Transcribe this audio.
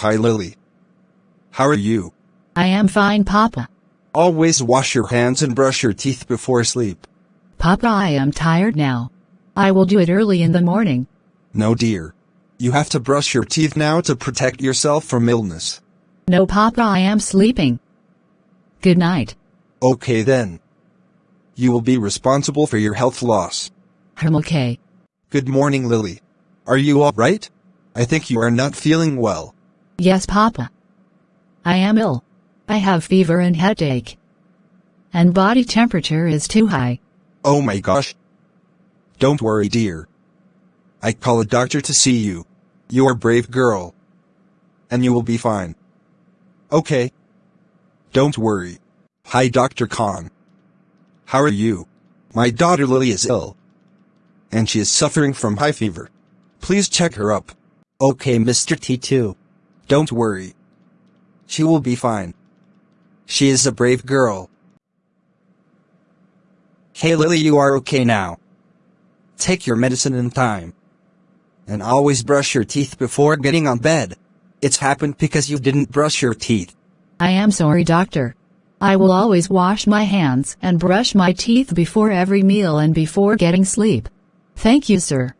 Hi Lily. How are you? I am fine, Papa. Always wash your hands and brush your teeth before sleep. Papa, I am tired now. I will do it early in the morning. No dear. You have to brush your teeth now to protect yourself from illness. No, Papa, I am sleeping. Good night. Okay then. You will be responsible for your health loss. I'm okay. Good morning Lily. Are you alright? I think you are not feeling well. Yes, Papa. I am ill. I have fever and headache. And body temperature is too high. Oh my gosh. Don't worry dear. I call a doctor to see you. You are brave girl. And you will be fine. Okay. Don't worry. Hi Dr. Khan. How are you? My daughter Lily is ill. And she is suffering from high fever. Please check her up. Okay Mr. T2. Don't worry. She will be fine. She is a brave girl. Hey Lily you are okay now. Take your medicine in time. And always brush your teeth before getting on bed. It's happened because you didn't brush your teeth. I am sorry, doctor. I will always wash my hands and brush my teeth before every meal and before getting sleep. Thank you, sir.